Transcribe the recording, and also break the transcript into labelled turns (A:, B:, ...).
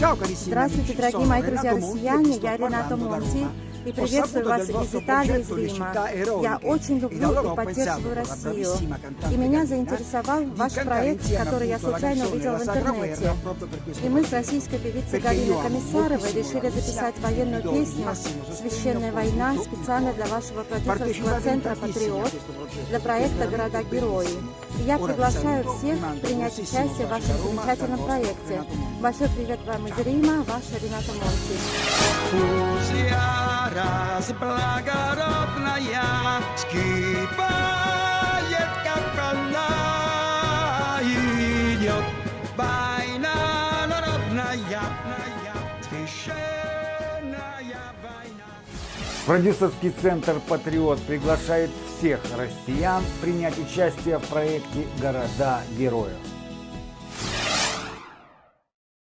A: Здравствуйте, дорогие мои друзья россияне, я Рената Монти и приветствую вас из Италии, из Рима. Я очень люблю и поддерживаю Россию. И меня заинтересовал ваш проект, который я случайно увидел в интернете. И мы с российской певицей Галиной Комиссаровой решили записать военную песню «Священная война» специально для вашего продюсерского центра «Патриот» для проекта «Города-герои». И я приглашаю всех принять участие в вашем замечательном проекте. Большой привет вам из Рима, ваша Рената Монти.
B: Раз благородная скипает, как она идет. Война народная, священная война.
C: Продюсерский центр «Патриот» приглашает всех россиян принять участие в проекте «Города героев».